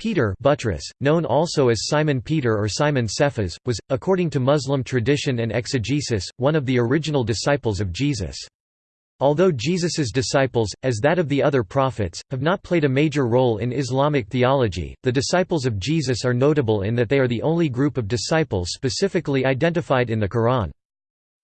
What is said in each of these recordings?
Peter Butrus, known also as Simon Peter or Simon Cephas, was, according to Muslim tradition and exegesis, one of the original disciples of Jesus. Although Jesus's disciples, as that of the other prophets, have not played a major role in Islamic theology, the disciples of Jesus are notable in that they are the only group of disciples specifically identified in the Quran.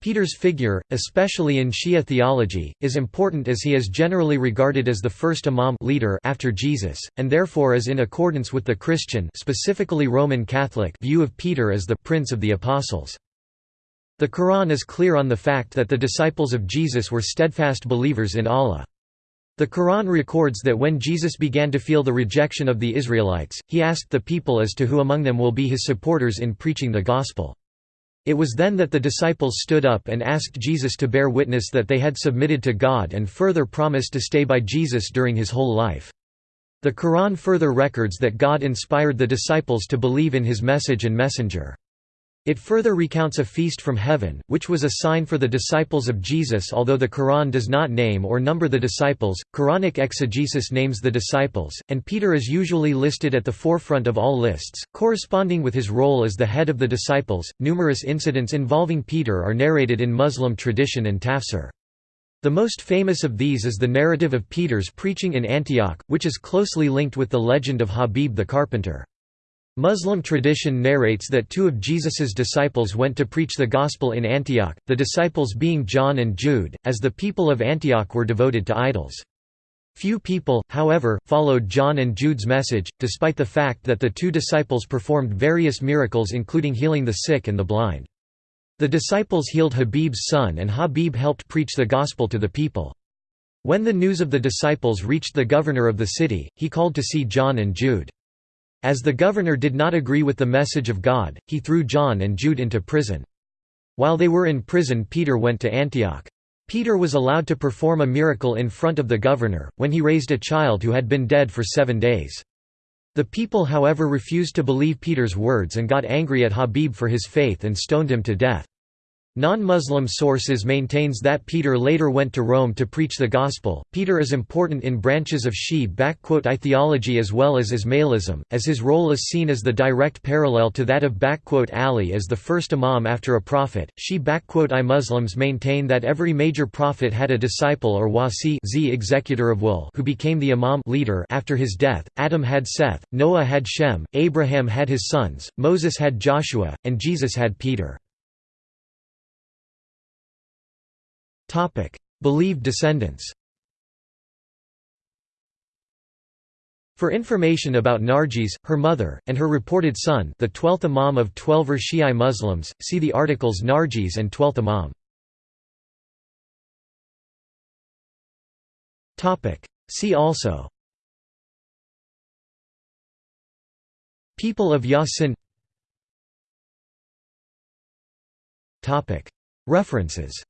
Peter's figure, especially in Shia theology, is important as he is generally regarded as the first imam leader after Jesus, and therefore is in accordance with the Christian specifically Roman Catholic view of Peter as the «prince of the apostles». The Quran is clear on the fact that the disciples of Jesus were steadfast believers in Allah. The Quran records that when Jesus began to feel the rejection of the Israelites, he asked the people as to who among them will be his supporters in preaching the gospel. It was then that the disciples stood up and asked Jesus to bear witness that they had submitted to God and further promised to stay by Jesus during his whole life. The Quran further records that God inspired the disciples to believe in his message and messenger. It further recounts a feast from heaven, which was a sign for the disciples of Jesus although the Quran does not name or number the disciples, Quranic exegesis names the disciples, and Peter is usually listed at the forefront of all lists, corresponding with his role as the head of the disciples. Numerous incidents involving Peter are narrated in Muslim tradition and tafsir. The most famous of these is the narrative of Peter's preaching in Antioch, which is closely linked with the legend of Habib the carpenter. Muslim tradition narrates that two of Jesus's disciples went to preach the gospel in Antioch, the disciples being John and Jude, as the people of Antioch were devoted to idols. Few people, however, followed John and Jude's message, despite the fact that the two disciples performed various miracles including healing the sick and the blind. The disciples healed Habib's son and Habib helped preach the gospel to the people. When the news of the disciples reached the governor of the city, he called to see John and Jude. As the governor did not agree with the message of God, he threw John and Jude into prison. While they were in prison Peter went to Antioch. Peter was allowed to perform a miracle in front of the governor, when he raised a child who had been dead for seven days. The people however refused to believe Peter's words and got angry at Habib for his faith and stoned him to death. Non-Muslim sources maintains that Peter later went to Rome to preach the gospel. Peter is important in branches of Shi*I theology as well as Ismailism, as his role is seen as the direct parallel to that of Ali as the first imam after a prophet. Shi*I Muslims maintain that every major prophet had a disciple or wasi z executor of will who became the imam leader after his death. Adam had Seth, Noah had Shem, Abraham had his sons, Moses had Joshua, and Jesus had Peter. Believed descendants. For information about Narjis, her mother, and her reported son the 12th Imam of Twelver Shi'i Muslims, see the articles Narjis and 12th Imam. See also. People of Yasin. References